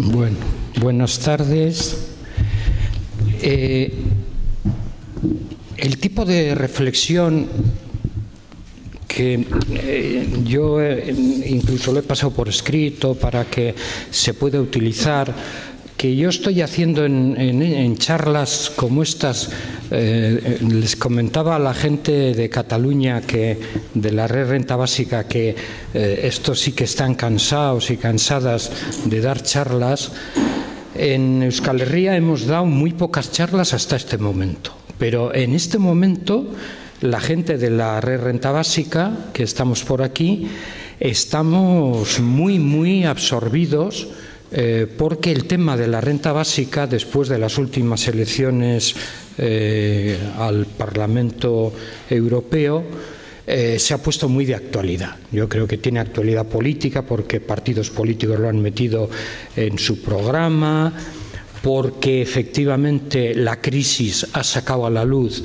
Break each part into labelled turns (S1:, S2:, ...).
S1: Bueno, buenas tardes. Eh, el tipo de reflexión que eh, yo eh, incluso lo he pasado por escrito para que se pueda utilizar que yo estoy haciendo en, charlas como estas, eh, les comentaba a la gente de Cataluña que de la red renta básica que eh, estos sí que están cansados y cansadas de dar charlas. En Euskal Herria hemos dado muy pocas charlas hasta este momento, pero en este momento la gente de la red renta básica, que estamos por aquí, estamos muy, muy absorbidos eh, porque el tema de la renta básica, después de las últimas elecciones eh, al Parlamento Europeo, eh, se ha puesto muy de actualidad. Yo creo que tiene actualidad política porque partidos políticos lo han metido en su programa, porque efectivamente la crisis ha sacado a la luz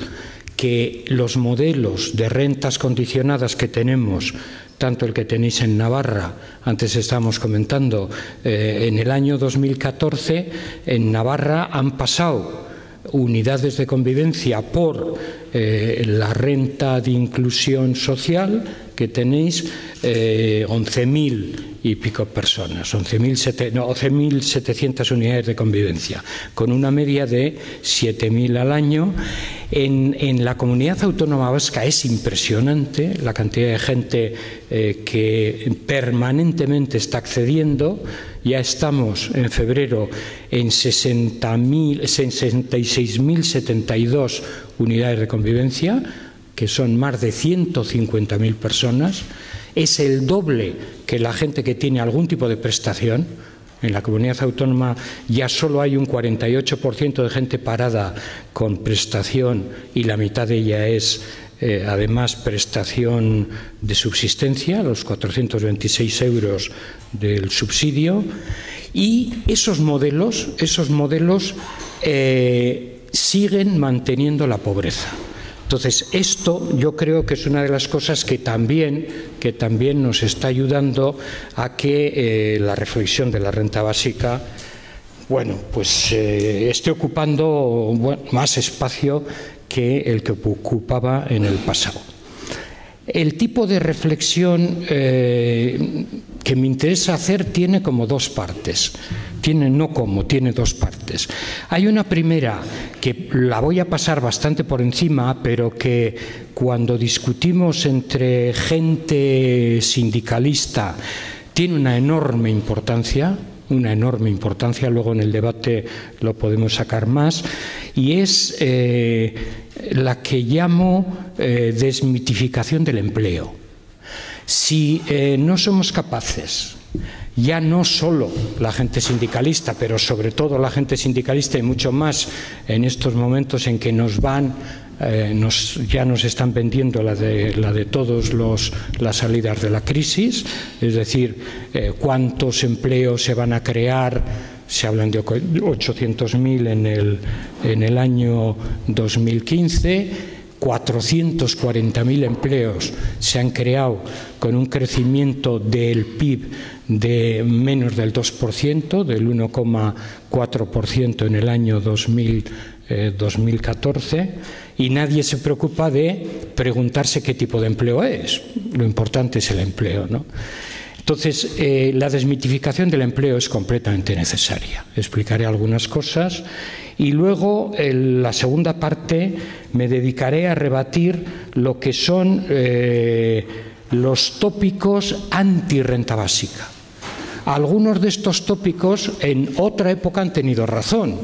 S1: que los modelos de rentas condicionadas que tenemos tanto el que tenéis en Navarra, antes estábamos comentando, eh, en el año 2014 en Navarra han pasado unidades de convivencia por eh, la renta de inclusión social que tenéis eh, 11.000 y pico personas, 11.700 unidades de convivencia, con una media de 7.000 al año. En, la comunidad autónoma vasca es impresionante la cantidad de gente eh, que permanentemente está accediendo. Ya estamos en febrero en 66.072 unidades de convivencia, que son más de 150.000 personas es el doble que la gente que tiene algún tipo de prestación. En la comunidad autónoma ya solo hay un 48% de gente parada con prestación y la mitad de ella es eh, además prestación de subsistencia, los 426 euros del subsidio. Y esos modelos, esos modelos eh, siguen manteniendo la pobreza. Entonces, esto yo creo que es una de las cosas que también, que también nos está ayudando a que eh, la reflexión de la renta básica bueno, pues eh, esté ocupando más espacio que el que ocupaba en el pasado. El tipo de reflexión eh, que me interesa hacer tiene como dos partes. Tiene no como, tiene dos partes. Hay una primera que la voy a pasar bastante por encima, pero que cuando discutimos entre gente sindicalista tiene una enorme importancia, una enorme importancia, luego en el debate lo podemos sacar más, y es eh, la que llamo eh, desmitificación del empleo. Si eh, no somos capaces ya no solo la gente sindicalista, pero sobre todo la gente sindicalista y mucho más en estos momentos en que nos van eh, ya nos están vendiendo la de, la de todos los, las salidas de la crisis, es decir, eh, cuántos empleos se van a crear, se hablan de 800.000 en el, en el año 2015 440.000 empleos se han creado con un crecimiento del PIB de menos del 2%, del 1,4% en el año 2014, eh, y nadie se preocupa de preguntarse qué tipo de empleo es. Lo importante es el empleo. ¿no? Entonces, eh, la desmitificación del empleo es completamente necesaria. Explicaré algunas cosas y luego, en la segunda parte, me dedicaré a rebatir lo que son eh, los tópicos anti-renta básica. Algunos de estos tópicos en otra época han tenido razón,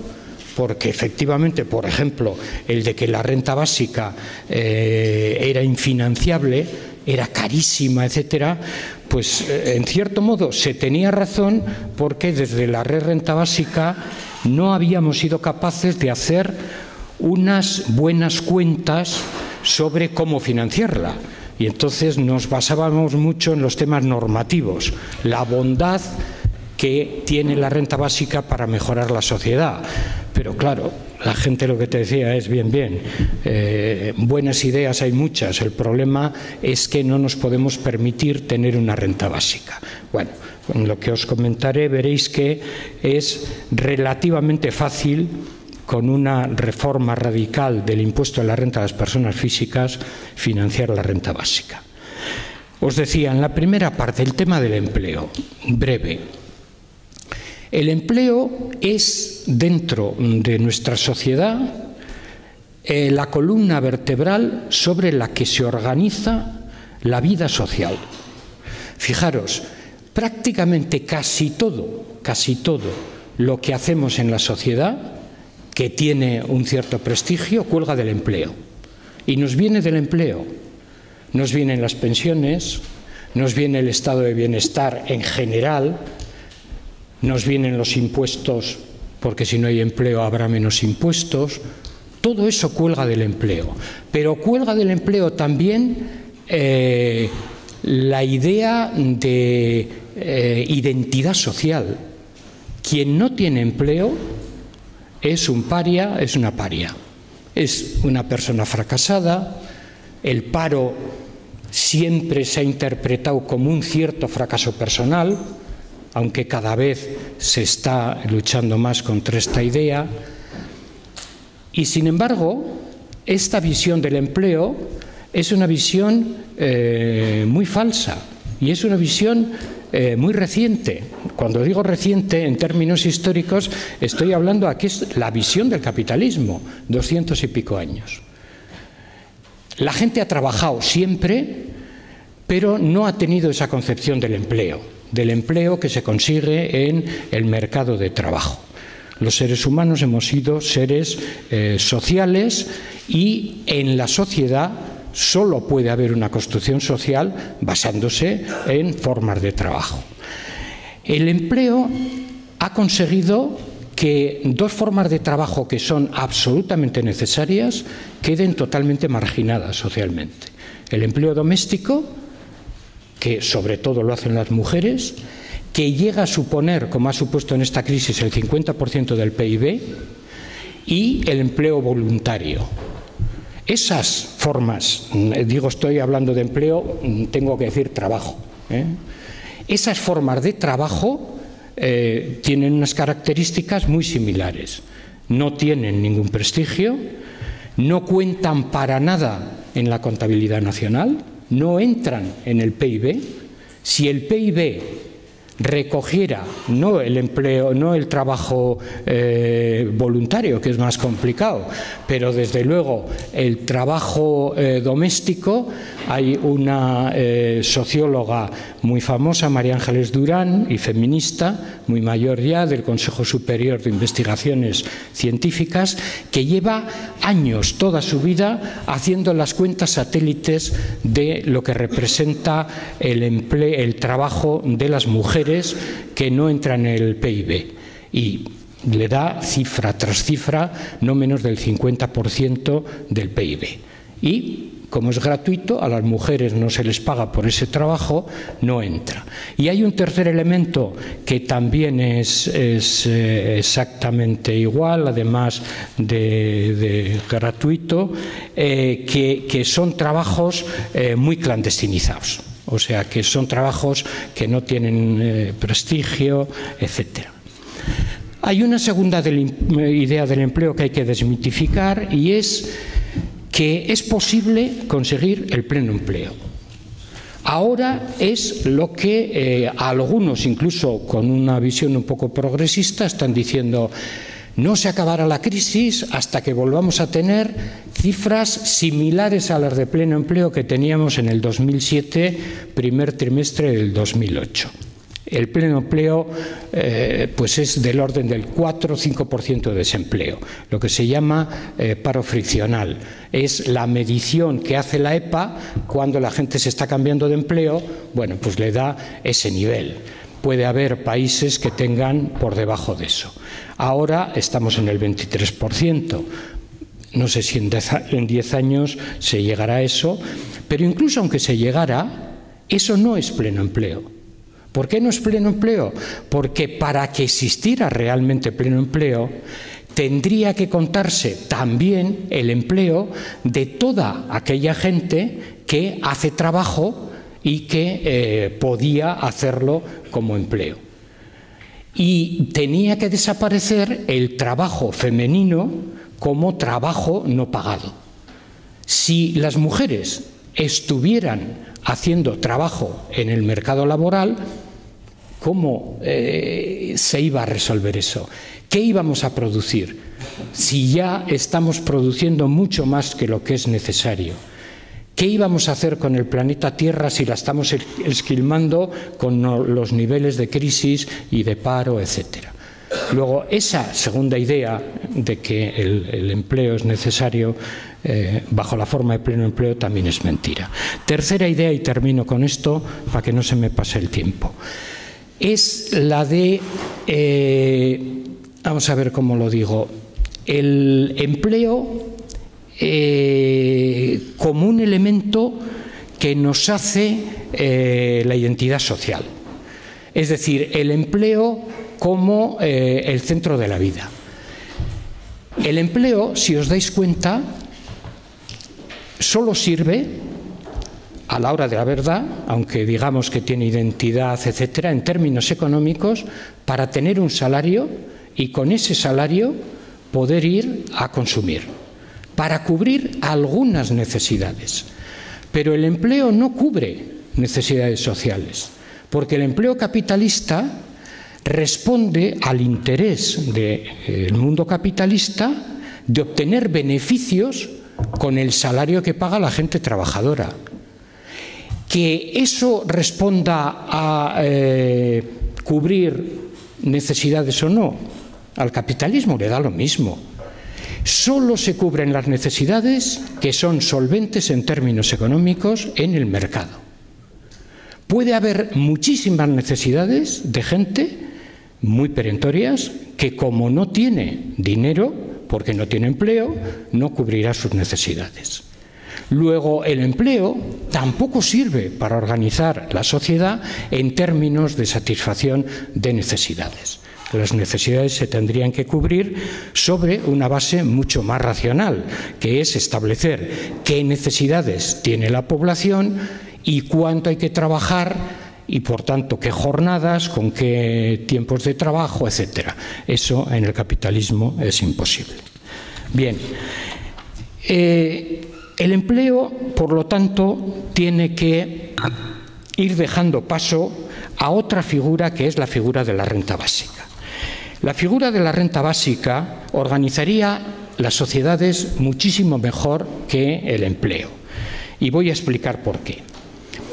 S1: porque efectivamente, por ejemplo, el de que la renta básica eh, era infinanciable, era carísima, etcétera, pues eh, en cierto modo se tenía razón porque desde la red renta básica no habíamos sido capaces de hacer unas buenas cuentas sobre cómo financiarla. Y entonces nos basábamos mucho en los temas normativos, la bondad que tiene la renta básica para mejorar la sociedad. Pero claro, la gente lo que te decía es bien, bien, eh, buenas ideas hay muchas, el problema es que no nos podemos permitir tener una renta básica. Bueno, con lo que os comentaré veréis que es relativamente fácil con una reforma radical del impuesto a la renta de las personas físicas financiar la renta básica. Os decía, en la primera parte, el tema del empleo, breve. El empleo es, dentro de nuestra sociedad, eh, la columna vertebral sobre la que se organiza la vida social. Fijaros, prácticamente casi todo, casi todo lo que hacemos en la sociedad, que tiene un cierto prestigio, cuelga del empleo. Y nos viene del empleo. Nos vienen las pensiones, nos viene el estado de bienestar en general, nos vienen los impuestos, porque si no hay empleo habrá menos impuestos. Todo eso cuelga del empleo. Pero cuelga del empleo también eh, la idea de eh, identidad social. Quien no tiene empleo es un paria, es una paria. Es una persona fracasada. El paro siempre se ha interpretado como un cierto fracaso personal, aunque cada vez se está luchando más contra esta idea. Y sin embargo, esta visión del empleo es una visión eh, muy falsa y es una visión eh, muy reciente. Cuando digo reciente en términos históricos, estoy hablando aquí es la visión del capitalismo, doscientos y pico años. La gente ha trabajado siempre, pero no ha tenido esa concepción del empleo, del empleo que se consigue en el mercado de trabajo. Los seres humanos hemos sido seres eh, sociales y en la sociedad solo puede haber una construcción social basándose en formas de trabajo. El empleo ha conseguido que dos formas de trabajo que son absolutamente necesarias queden totalmente marginadas socialmente. El empleo doméstico, que sobre todo lo hacen las mujeres, que llega a suponer, como ha supuesto en esta crisis, el 50% del PIB, y el empleo voluntario, esas formas, mm, digo estoy hablando de empleo, mm, tengo que decir trabajo. ¿eh? Esas formas de trabajo eh, tienen unas características muy similares. No tienen ningún prestigio, no cuentan para nada en la contabilidad nacional, no entran en el PIB. Si el PIB recogiera no el empleo, no el trabajo eh, voluntario, que es más complicado, pero desde luego el trabajo eh, doméstico. Hay una eh, socióloga muy famosa, María Ángeles Durán, y feminista, muy mayor ya, del Consejo Superior de Investigaciones Científicas, que lleva años, toda su vida, haciendo las cuentas satélites de lo que representa el, el trabajo de las mujeres que no entran en el PIB. Y le da cifra tras cifra no menos del 50% del PIB. Y como es gratuito, a las mujeres no se les paga por ese trabajo, no entra. Y hay un tercer elemento que también es, eh, exactamente igual, además de, gratuito, eh, que, son trabajos eh, muy clandestinizados. O sea, que son trabajos que no tienen prestigio, etcétera. Hay una segunda idea del empleo que hay que desmitificar y es que es posible conseguir el pleno empleo. Ahora es lo que eh, algunos, incluso con una visión un poco progresista, están diciendo no se acabará la crisis hasta que volvamos a tener cifras similares a las de pleno empleo que teníamos en el 2007, primer trimestre del 2008. El pleno empleo eh, pues es del orden del 4 o 5% de desempleo, lo que se llama eh, paro friccional. Es la medición que hace la EPA cuando la gente se está cambiando de empleo, bueno, pues le da ese nivel. Puede haber países que tengan por debajo de eso. Ahora estamos en el 23%. No sé si en 10 años se llegará a eso, pero incluso aunque se llegara, eso no es pleno empleo ¿Por qué no es pleno empleo? Porque para que existiera realmente pleno empleo, tendría que contarse también el empleo de toda aquella gente que hace trabajo y que eh, podía hacerlo como empleo. Y tenía que desaparecer el trabajo femenino como trabajo no pagado. Si las mujeres estuvieran haciendo trabajo en el mercado laboral, ¿cómo eh, se iba a resolver eso? ¿Qué íbamos a producir si ya estamos produciendo mucho más que lo que es necesario? ¿Qué íbamos a hacer con el planeta Tierra si la estamos esquilmando con los niveles de crisis y de paro, etcétera? Luego, esa segunda idea de que el, empleo es necesario eh, bajo la forma de pleno empleo también es mentira. Tercera idea, y termino con esto para que no se me pase el tiempo, es la de, eh, vamos a ver cómo lo digo, el empleo eh, como un elemento que nos hace la identidad social. Es decir, el empleo como eh, el centro de la vida. El empleo, si os dais cuenta, solo sirve a la hora de la verdad, aunque digamos que tiene identidad, etcétera, en términos económicos, para tener un salario y con ese salario poder ir a consumir, para cubrir algunas necesidades. Pero el empleo no cubre necesidades sociales, porque el empleo capitalista responde al interés del mundo capitalista de obtener beneficios con el salario que paga la gente trabajadora. Que eso responda a eh, cubrir necesidades o no, al capitalismo le da lo mismo. Solo se cubren las necesidades que son solventes en términos económicos en el mercado. Puede haber muchísimas necesidades de gente muy perentorias que como no tiene dinero, porque no tiene empleo, no cubrirá sus necesidades. Luego, el empleo tampoco sirve para organizar la sociedad en términos de satisfacción de necesidades. Las necesidades se tendrían que cubrir sobre una base mucho más racional, que es establecer qué necesidades tiene la población y cuánto hay que trabajar y por tanto qué jornadas, con qué tiempos de trabajo, etcétera. Eso en el capitalismo es imposible. Bien, eh, el empleo, por lo tanto, tiene que ir dejando paso a otra figura que es la figura de la renta básica. La figura de la renta básica organizaría las sociedades muchísimo mejor que el empleo. Y voy a explicar por qué.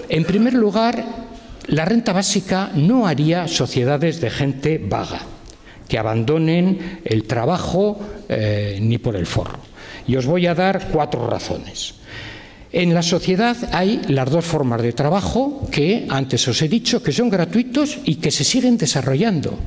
S1: En primer lugar, la renta básica no haría sociedades de gente vaga, que abandonen el trabajo eh, ni por el forro. Y os voy a dar cuatro razones. En la sociedad hay las dos formas de trabajo que antes os he dicho que son gratuitos y que se siguen desarrollando.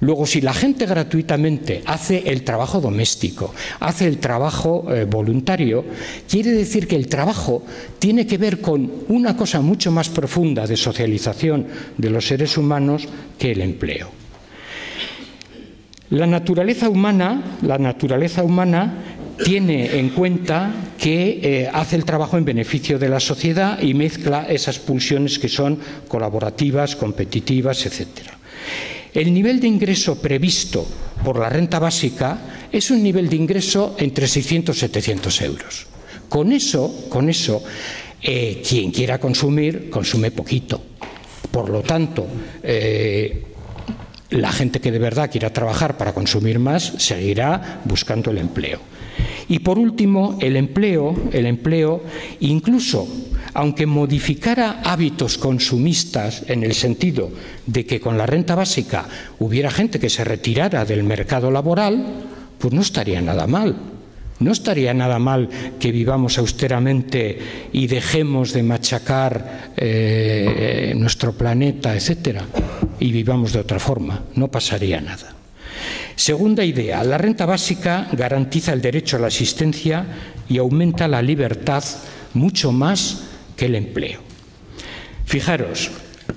S1: Luego, si la gente gratuitamente hace el trabajo doméstico, hace el trabajo eh, voluntario, quiere decir que el trabajo tiene que ver con una cosa mucho más profunda de socialización de los seres humanos que el empleo. La naturaleza humana, la naturaleza humana tiene en cuenta que eh, hace el trabajo en beneficio de la sociedad y mezcla esas pulsiones que son colaborativas, competitivas, etcétera. El nivel de ingreso previsto por la renta básica es un nivel de ingreso entre 600 y 700 euros. Con eso, con eso eh, quien quiera consumir, consume poquito. Por lo tanto, eh, la gente que de verdad quiera trabajar para consumir más seguirá buscando el empleo. Y por último, el empleo, el empleo, incluso aunque modificara hábitos consumistas en el sentido de que con la renta básica hubiera gente que se retirara del mercado laboral, pues no estaría nada mal. No estaría nada mal que vivamos austeramente y dejemos de machacar eh, nuestro planeta, etcétera, y vivamos de otra forma. No pasaría nada. Segunda idea, la renta básica garantiza el derecho a la asistencia y aumenta la libertad mucho más que el empleo. Fijaros,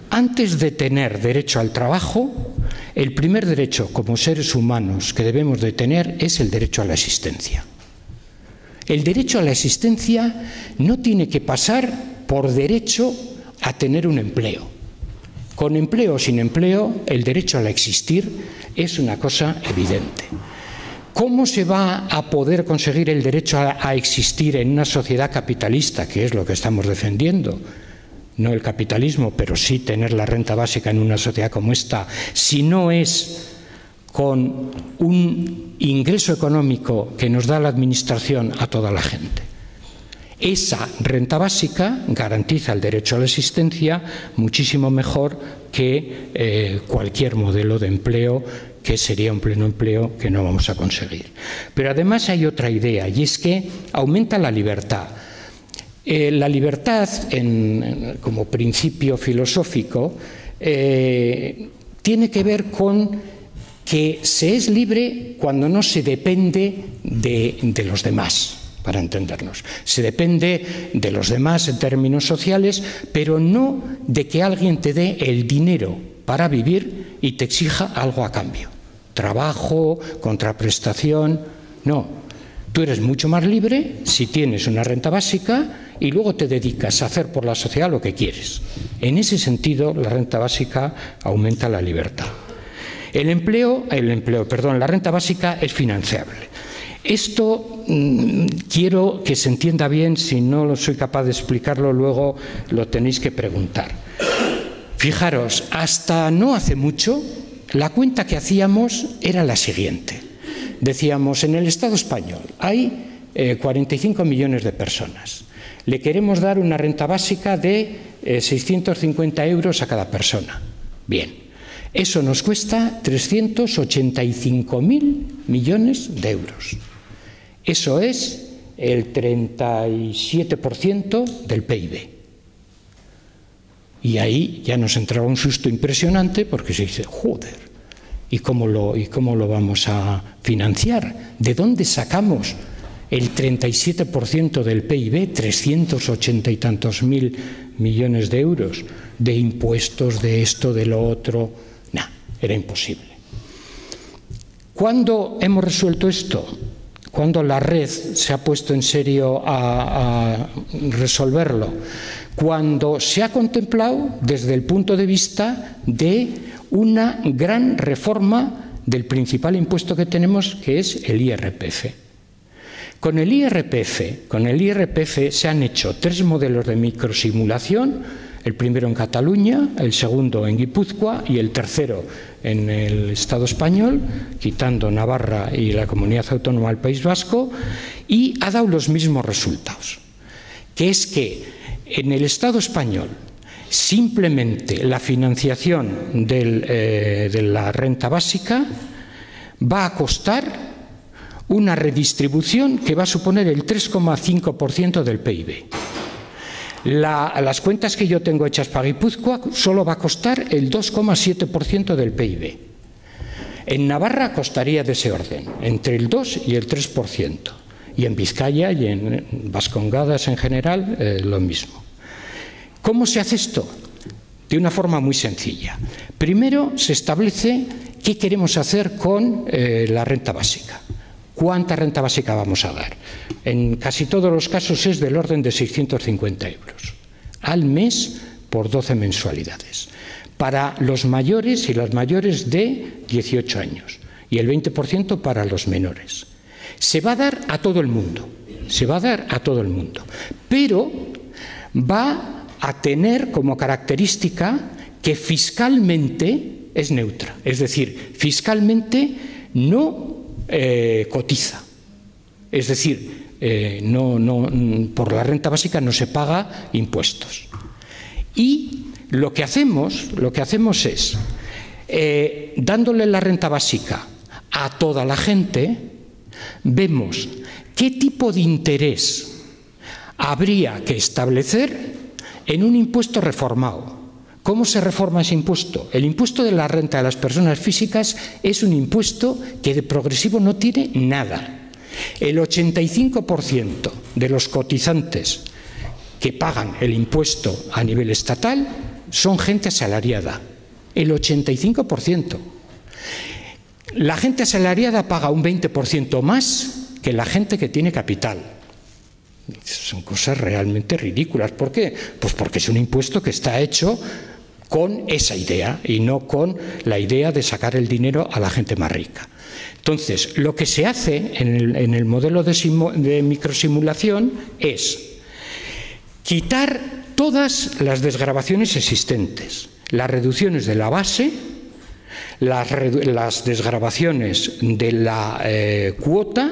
S1: antes de tener derecho al trabajo, el primer derecho como seres humanos que debemos de tener es el derecho a la existencia. El derecho a la existencia no tiene que pasar por derecho a tener un empleo. Con empleo o sin empleo, el derecho al existir es una cosa evidente. ¿Cómo se va a poder conseguir el derecho a, existir en una sociedad capitalista, que es lo que estamos defendiendo? No el capitalismo, pero sí tener la renta básica en una sociedad como esta, si no es con un ingreso económico que nos da la Administración a toda la gente. Esa renta básica garantiza el derecho a la existencia muchísimo mejor que eh, cualquier modelo de empleo que sería un pleno empleo que no vamos a conseguir. Pero además hay otra idea y es que aumenta la libertad. Eh, la libertad, como principio filosófico, eh, tiene que ver con que se es libre cuando no se depende de los demás para entendernos. Se depende de los demás en términos sociales, pero no de que alguien te dé el dinero para vivir y te exija algo a cambio. Trabajo, contraprestación, no. Tú eres mucho más libre si tienes una renta básica y luego te dedicas a hacer por la sociedad lo que quieres. En ese sentido, la renta básica aumenta la libertad. El empleo, el empleo, perdón, la renta básica es financiable. Esto mm, quiero que se entienda bien, si no soy capaz de explicarlo, luego lo tenéis que preguntar. Fijaros, hasta no hace mucho, la cuenta que hacíamos era la siguiente. Decíamos, en el Estado español hay 45 eh, millones de personas. Le queremos dar una renta básica de 650 eh, euros a cada persona. Bien, eso nos cuesta 385.000 millones de euros. Eso es el 37% del PIB. Y ahí ya nos entraba un susto impresionante porque se dice, joder, ¿y cómo lo, y cómo lo vamos a financiar? ¿De dónde sacamos el 37% del PIB, 380 y tantos mil millones de euros, de impuestos, de esto, de lo otro? No, era imposible. ¿Cuándo hemos resuelto esto? cuando la red se ha puesto en serio a, resolverlo, cuando se ha contemplado desde el punto de vista de una gran reforma del principal impuesto que tenemos, que es el IRPF. Con el IRPF, con el IRPF se han hecho tres modelos de microsimulación el primero en Cataluña, el segundo en Guipúzcoa y el tercero en el Estado español, quitando Navarra y la comunidad autónoma del País Vasco, y ha dado los mismos resultados, que es que en el Estado español simplemente la financiación eh, de la renta básica va a costar una redistribución que va a suponer el 3,5% del PIB las cuentas que yo tengo hechas para Guipúzcoa solo va a costar el 2,7% del PIB. En Navarra costaría de ese orden, entre el 2 y el 3%. Y en Vizcaya y en Vascongadas en general, eh, lo mismo. ¿Cómo se hace esto? De una forma muy sencilla. Primero se establece qué queremos hacer con eh, la renta básica. ¿Cuánta renta básica vamos a dar? En casi todos los casos es del orden de 650 euros al mes por 12 mensualidades. Para los mayores y las mayores de 18 años y el 20% para los menores. Se va a dar a todo el mundo, se va a dar a todo el mundo, pero va a tener como característica que fiscalmente es neutra, es decir, fiscalmente no eh, cotiza. Es decir, eh, no, no, por la renta básica no se paga impuestos. Y lo que hacemos, lo que hacemos es, eh, dándole la renta básica a toda la gente, vemos qué tipo de interés habría que establecer en un impuesto reformado. ¿Cómo se reforma ese impuesto? El impuesto de la renta de las personas físicas es un impuesto que de progresivo no tiene nada. El 85% de los cotizantes que pagan el impuesto a nivel estatal son gente asalariada. El 85%. La gente asalariada paga un 20% más que la gente que tiene capital. Son cosas realmente ridículas. ¿Por qué? Pues porque es un impuesto que está hecho con esa idea y no con la idea de sacar el dinero a la gente más rica. Entonces, lo que se hace en el, modelo de, de microsimulación es quitar todas las desgrabaciones existentes, las reducciones de la base, las, desgrabaciones de la eh, cuota,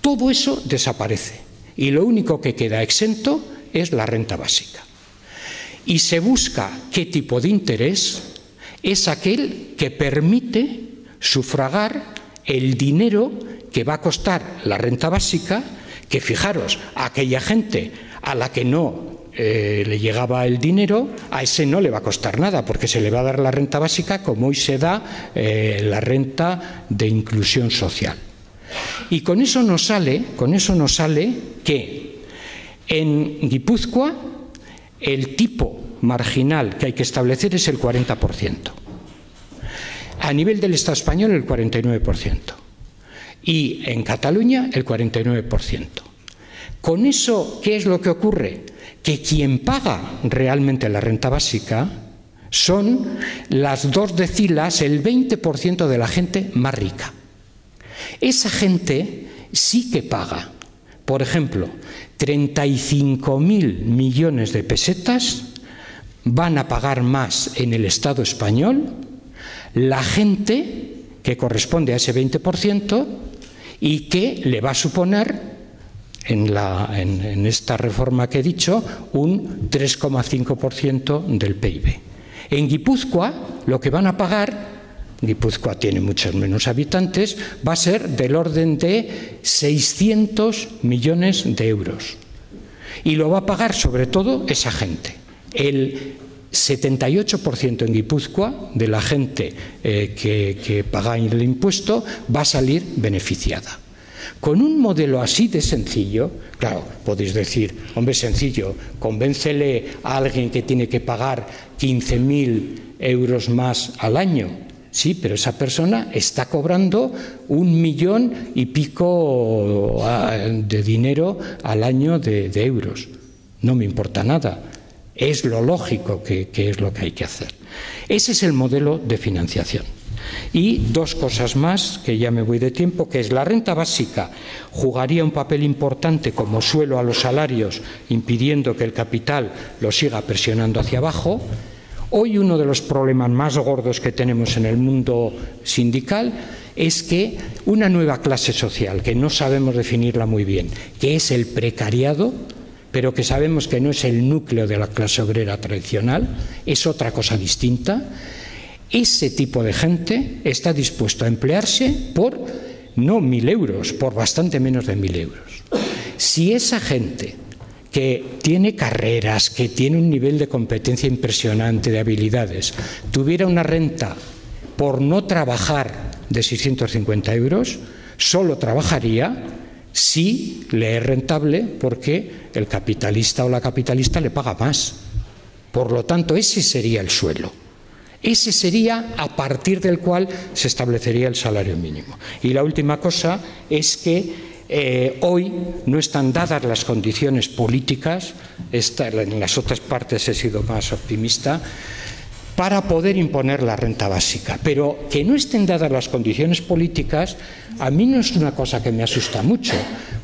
S1: todo eso desaparece y lo único que queda exento es la renta básica. Y se busca qué tipo de interés es aquel que permite sufragar el dinero que va a costar la renta básica, que fijaros, aquella gente a la que no eh, le llegaba el dinero, a ese no le va a costar nada, porque se le va a dar la renta básica como hoy se da eh, la renta de inclusión social. Y con eso nos sale, con eso nos sale que en Guipúzcoa el tipo marginal que hay que establecer es el 40%. A nivel del Estado español el 49%. Y en Cataluña el 49%. Con eso, ¿qué es lo que ocurre? Que quien paga realmente la renta básica son las dos decilas, el 20% de la gente más rica. Esa gente sí que paga. Por ejemplo, 35.000 millones de pesetas van a pagar más en el Estado español la gente que corresponde a ese 20% y que le va a suponer en, esta reforma que he dicho un 3,5% del PIB. En Guipúzcoa lo que van a pagar, Guipúzcoa tiene muchos menos habitantes, va a ser del orden de 600 millones de euros. Y lo va a pagar sobre todo esa gente. El 78% en Guipúzcoa de la gente eh, que paga el impuesto va a salir beneficiada. Con un modelo así de sencillo, claro, podéis decir, hombre, sencillo, convéncele a alguien que tiene que pagar 15.000 euros más al año. Sí, pero esa persona está cobrando un millón y pico ah, de dinero al año de, euros. No me importa nada. Es lo lógico que es lo que hay que hacer. Ese es el modelo de financiación. Y dos cosas más, que ya me voy de tiempo, que es la renta básica jugaría un papel importante como suelo a los salarios, impidiendo que el capital lo siga presionando hacia abajo. Hoy uno de los problemas más gordos que tenemos en el mundo sindical es que una nueva clase social, que no sabemos definirla muy bien, que es el precariado, pero que sabemos que no es el núcleo de la clase obrera tradicional, es otra cosa distinta, ese tipo de gente está dispuesto a emplearse por no mil euros, por bastante menos de mil euros. Si esa gente que tiene carreras, que tiene un nivel de competencia impresionante, de habilidades, tuviera una renta por no trabajar de 650 euros, solo trabajaría si le es rentable porque el capitalista o la capitalista le paga más. Por lo tanto, ese sería el suelo. Ese sería a partir del cual se establecería el salario mínimo. Y la última cosa es que eh, hoy no están dadas las condiciones políticas, en las otras partes he sido más optimista, para poder imponer la renta básica. Pero que no estén dadas las condiciones políticas, a mí no es una cosa que me asusta mucho,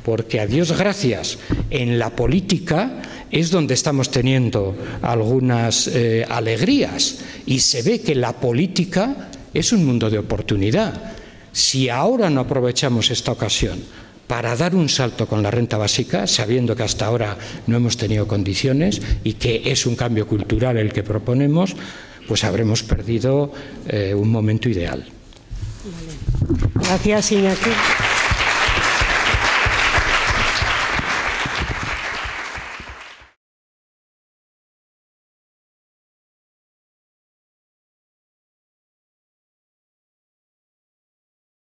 S1: porque a Dios gracias, en la política es donde estamos teniendo algunas eh, alegrías y se ve que la política es un mundo de oportunidad. Si ahora no aprovechamos esta ocasión para dar un salto con la renta básica, sabiendo que hasta ahora no hemos tenido condiciones y que es un cambio cultural el que proponemos, pues habremos perdido eh, un momento ideal.
S2: Gracias, Iñaki.